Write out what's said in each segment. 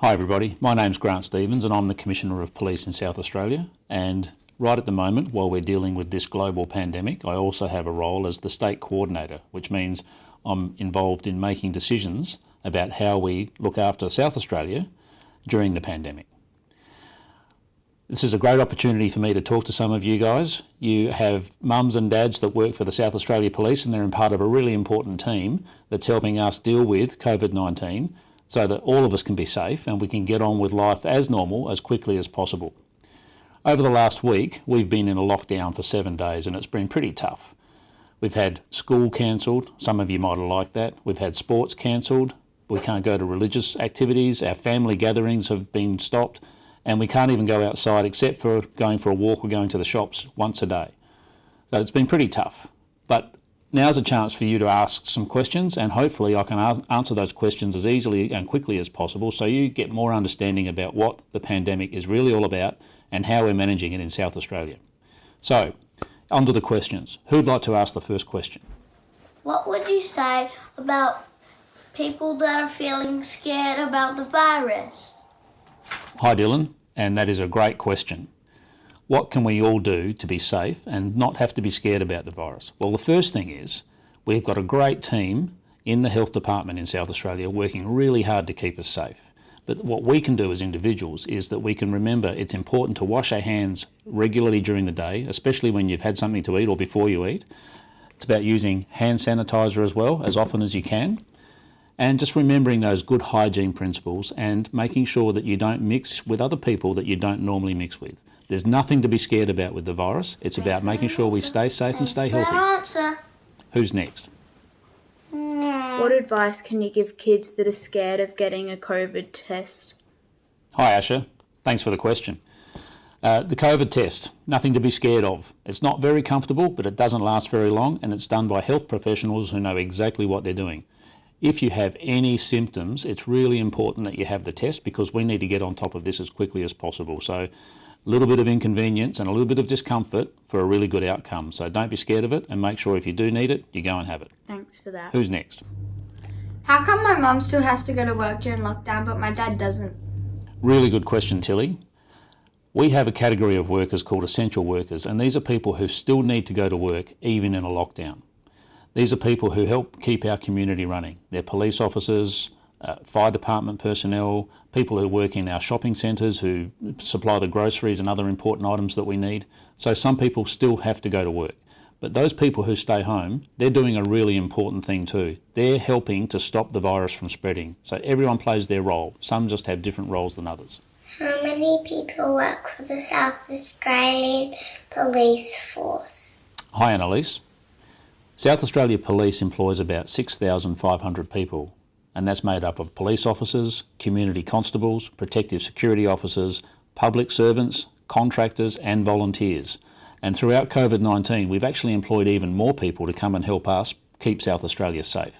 Hi everybody, my name's Grant Stevens and I'm the Commissioner of Police in South Australia and right at the moment while we're dealing with this global pandemic I also have a role as the State Coordinator which means I'm involved in making decisions about how we look after South Australia during the pandemic. This is a great opportunity for me to talk to some of you guys. You have mums and dads that work for the South Australia Police and they're in part of a really important team that's helping us deal with COVID-19 so that all of us can be safe and we can get on with life as normal as quickly as possible. Over the last week, we've been in a lockdown for seven days and it's been pretty tough. We've had school cancelled, some of you might have liked that. We've had sports cancelled, we can't go to religious activities, our family gatherings have been stopped, and we can't even go outside except for going for a walk or going to the shops once a day. So it's been pretty tough. But Now's a chance for you to ask some questions and hopefully I can answer those questions as easily and quickly as possible so you get more understanding about what the pandemic is really all about and how we're managing it in South Australia. So, on to the questions. Who'd like to ask the first question? What would you say about people that are feeling scared about the virus? Hi Dylan, and that is a great question. What can we all do to be safe and not have to be scared about the virus? Well, the first thing is we've got a great team in the health department in South Australia working really hard to keep us safe. But what we can do as individuals is that we can remember it's important to wash our hands regularly during the day, especially when you've had something to eat or before you eat. It's about using hand sanitizer as well, as often as you can. And just remembering those good hygiene principles and making sure that you don't mix with other people that you don't normally mix with. There's nothing to be scared about with the virus. It's about making sure we stay safe and stay healthy. Answer. Who's next? What advice can you give kids that are scared of getting a COVID test? Hi Asher, thanks for the question. Uh, the COVID test, nothing to be scared of. It's not very comfortable, but it doesn't last very long and it's done by health professionals who know exactly what they're doing. If you have any symptoms, it's really important that you have the test because we need to get on top of this as quickly as possible. So a little bit of inconvenience and a little bit of discomfort for a really good outcome. So don't be scared of it and make sure if you do need it, you go and have it. Thanks for that. Who's next? How come my mum still has to go to work during lockdown but my dad doesn't? Really good question, Tilly. We have a category of workers called essential workers and these are people who still need to go to work even in a lockdown. These are people who help keep our community running. They're police officers, uh, fire department personnel, people who work in our shopping centres who supply the groceries and other important items that we need. So some people still have to go to work. But those people who stay home, they're doing a really important thing too. They're helping to stop the virus from spreading. So everyone plays their role. Some just have different roles than others. How many people work for the South Australian Police Force? Hi Annalise. South Australia Police employs about 6,500 people and that's made up of police officers, community constables, protective security officers, public servants, contractors and volunteers. And throughout COVID-19 we've actually employed even more people to come and help us keep South Australia safe.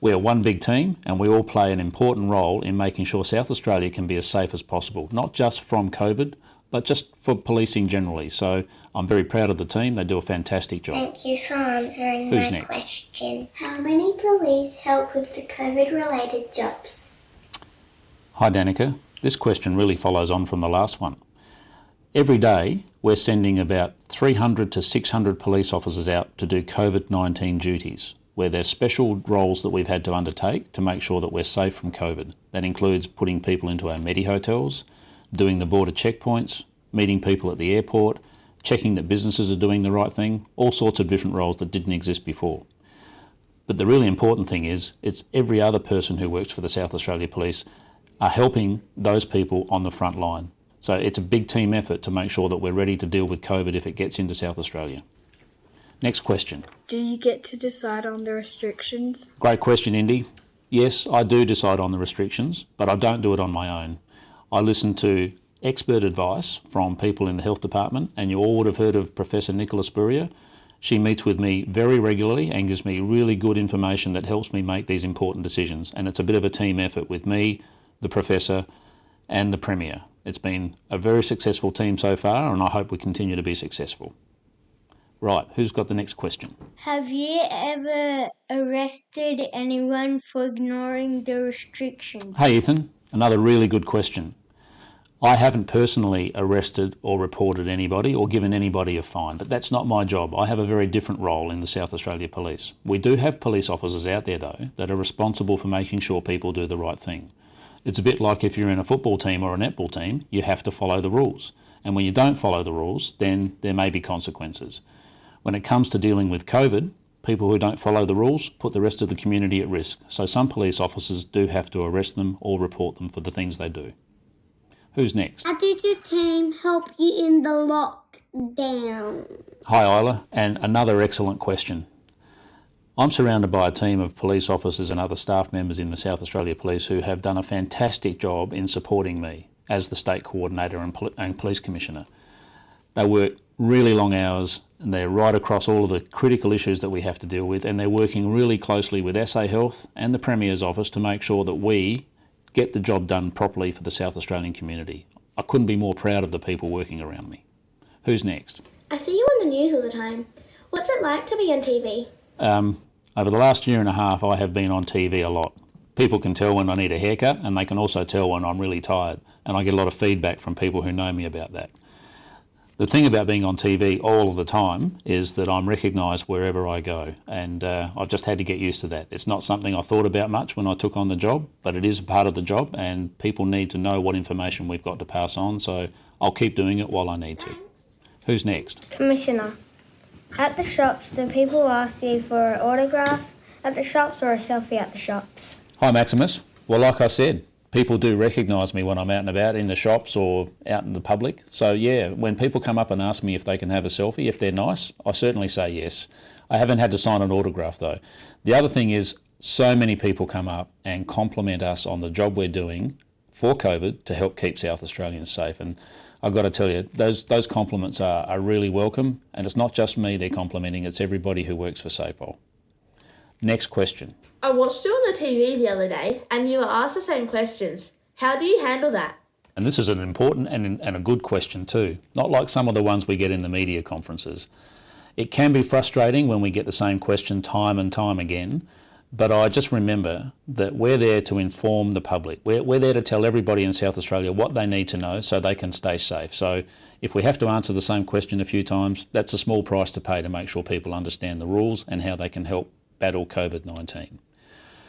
We're one big team and we all play an important role in making sure South Australia can be as safe as possible, not just from COVID, but just for policing generally. So I'm very proud of the team. They do a fantastic job. Thank you for answering Who's my next? question. How many police help with the COVID-related jobs? Hi Danica. This question really follows on from the last one. Every day we're sending about 300 to 600 police officers out to do COVID-19 duties where there's special roles that we've had to undertake to make sure that we're safe from COVID. That includes putting people into our Medi hotels, doing the border checkpoints, meeting people at the airport, checking that businesses are doing the right thing, all sorts of different roles that didn't exist before. But the really important thing is it's every other person who works for the South Australia Police are helping those people on the front line. So it's a big team effort to make sure that we're ready to deal with COVID if it gets into South Australia. Next question. Do you get to decide on the restrictions? Great question, Indy. Yes, I do decide on the restrictions, but I don't do it on my own. I listen to expert advice from people in the health department, and you all would have heard of Professor Nicola Spurrier. She meets with me very regularly and gives me really good information that helps me make these important decisions. And it's a bit of a team effort with me, the Professor, and the Premier. It's been a very successful team so far, and I hope we continue to be successful. Right, who's got the next question? Have you ever arrested anyone for ignoring the restrictions? Hey Ethan, Another really good question. I haven't personally arrested or reported anybody or given anybody a fine, but that's not my job. I have a very different role in the South Australia Police. We do have police officers out there, though, that are responsible for making sure people do the right thing. It's a bit like if you're in a football team or a netball team, you have to follow the rules. And when you don't follow the rules, then there may be consequences. When it comes to dealing with COVID, people who don't follow the rules put the rest of the community at risk. So some police officers do have to arrest them or report them for the things they do. Who's next? How did your team help you in the lockdown? Hi Isla, and another excellent question. I'm surrounded by a team of police officers and other staff members in the South Australia Police who have done a fantastic job in supporting me as the State Coordinator and, Pol and Police Commissioner. They work really long hours and they're right across all of the critical issues that we have to deal with and they're working really closely with SA Health and the Premier's office to make sure that we get the job done properly for the South Australian community. I couldn't be more proud of the people working around me. Who's next? I see you on the news all the time. What's it like to be on TV? Um, over the last year and a half, I have been on TV a lot. People can tell when I need a haircut and they can also tell when I'm really tired. And I get a lot of feedback from people who know me about that. The thing about being on TV all of the time is that I'm recognised wherever I go, and uh, I've just had to get used to that. It's not something I thought about much when I took on the job, but it is a part of the job, and people need to know what information we've got to pass on, so I'll keep doing it while I need to. Who's next? Commissioner, at the shops, do people ask you for an autograph at the shops or a selfie at the shops? Hi, Maximus. Well, like I said, people do recognise me when I'm out and about in the shops or out in the public. So yeah, when people come up and ask me if they can have a selfie, if they're nice, I certainly say yes. I haven't had to sign an autograph though. The other thing is so many people come up and compliment us on the job we're doing for COVID to help keep South Australians safe. And I've got to tell you, those, those compliments are, are really welcome. And it's not just me they're complimenting, it's everybody who works for SAPOL. Next question. I watched you on the TV the other day and you were asked the same questions. How do you handle that? And this is an important and, and a good question too, not like some of the ones we get in the media conferences. It can be frustrating when we get the same question time and time again, but I just remember that we're there to inform the public. We're, we're there to tell everybody in South Australia what they need to know so they can stay safe. So if we have to answer the same question a few times, that's a small price to pay to make sure people understand the rules and how they can help battle COVID-19.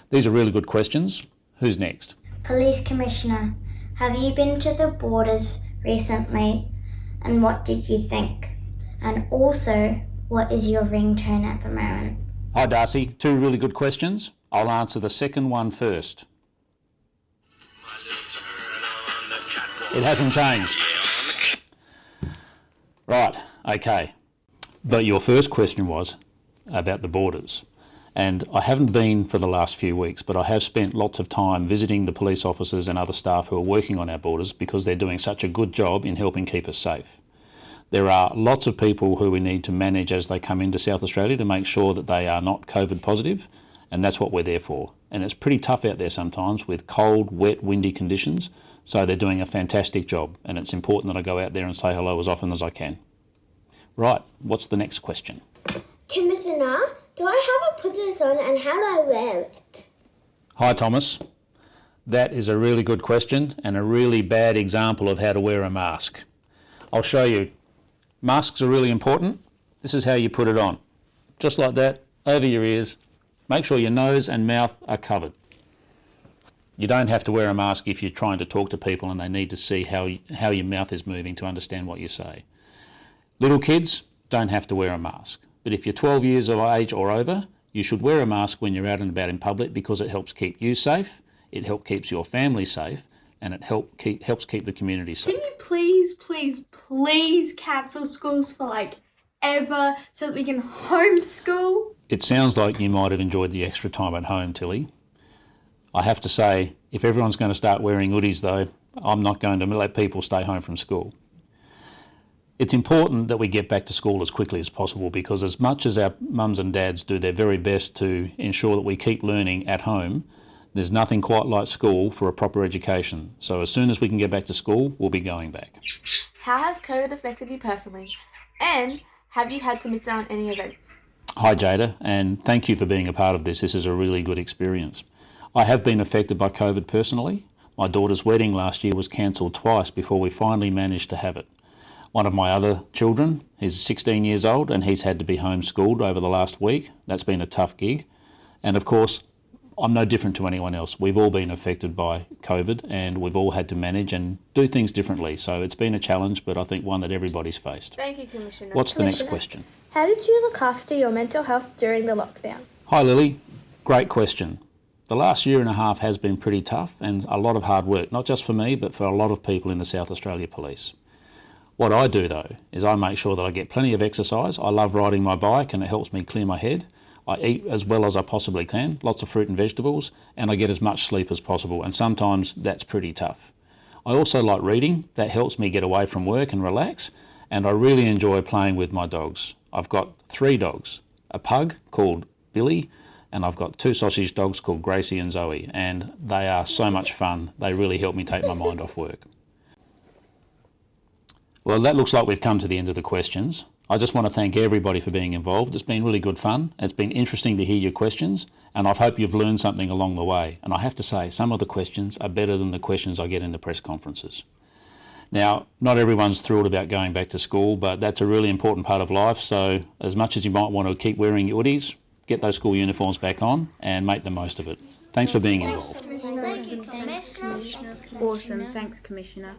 These are really good questions. Who's next? Police Commissioner, have you been to the borders recently and what did you think? And also, what is your ringtone at the moment? Hi Darcy, two really good questions. I'll answer the second one first. It hasn't changed. Right, okay. But your first question was about the borders. And I haven't been for the last few weeks, but I have spent lots of time visiting the police officers and other staff who are working on our borders because they're doing such a good job in helping keep us safe. There are lots of people who we need to manage as they come into South Australia to make sure that they are not COVID positive, and that's what we're there for. And it's pretty tough out there sometimes with cold, wet, windy conditions, so they're doing a fantastic job, and it's important that I go out there and say hello as often as I can. Right, what's the next question? Commissioner, do I have to put this on and how do I wear it? Hi Thomas. That is a really good question and a really bad example of how to wear a mask. I'll show you. Masks are really important. This is how you put it on. Just like that, over your ears. Make sure your nose and mouth are covered. You don't have to wear a mask if you're trying to talk to people and they need to see how, how your mouth is moving to understand what you say. Little kids don't have to wear a mask. But if you're 12 years of age or over, you should wear a mask when you're out and about in public because it helps keep you safe, it helps keeps your family safe, and it help keep, helps keep the community safe. Can you please, please, please cancel schools for like ever so that we can homeschool? It sounds like you might have enjoyed the extra time at home, Tilly. I have to say, if everyone's going to start wearing hoodies though, I'm not going to let people stay home from school. It's important that we get back to school as quickly as possible because as much as our mums and dads do their very best to ensure that we keep learning at home, there's nothing quite like school for a proper education. So as soon as we can get back to school, we'll be going back. How has COVID affected you personally? And have you had to miss out on any events? Hi Jada, and thank you for being a part of this. This is a really good experience. I have been affected by COVID personally. My daughter's wedding last year was cancelled twice before we finally managed to have it. One of my other children, he's 16 years old and he's had to be homeschooled over the last week. That's been a tough gig. And of course, I'm no different to anyone else. We've all been affected by COVID and we've all had to manage and do things differently. So it's been a challenge, but I think one that everybody's faced. Thank you, Commissioner. What's the next question? How did you look after your mental health during the lockdown? Hi Lily, great question. The last year and a half has been pretty tough and a lot of hard work, not just for me, but for a lot of people in the South Australia Police. What I do though is I make sure that I get plenty of exercise. I love riding my bike and it helps me clear my head. I eat as well as I possibly can, lots of fruit and vegetables, and I get as much sleep as possible, and sometimes that's pretty tough. I also like reading, that helps me get away from work and relax, and I really enjoy playing with my dogs. I've got three dogs a pug called Billy, and I've got two sausage dogs called Gracie and Zoe, and they are so much fun. They really help me take my mind off work. Well, that looks like we've come to the end of the questions. I just want to thank everybody for being involved. It's been really good fun. It's been interesting to hear your questions, and I hope you've learned something along the way. And I have to say, some of the questions are better than the questions I get in the press conferences. Now, not everyone's thrilled about going back to school, but that's a really important part of life. So, as much as you might want to keep wearing your hoodies, get those school uniforms back on and make the most of it. Thanks for being involved. Thank you, Commissioner. Awesome. Thanks, Commissioner.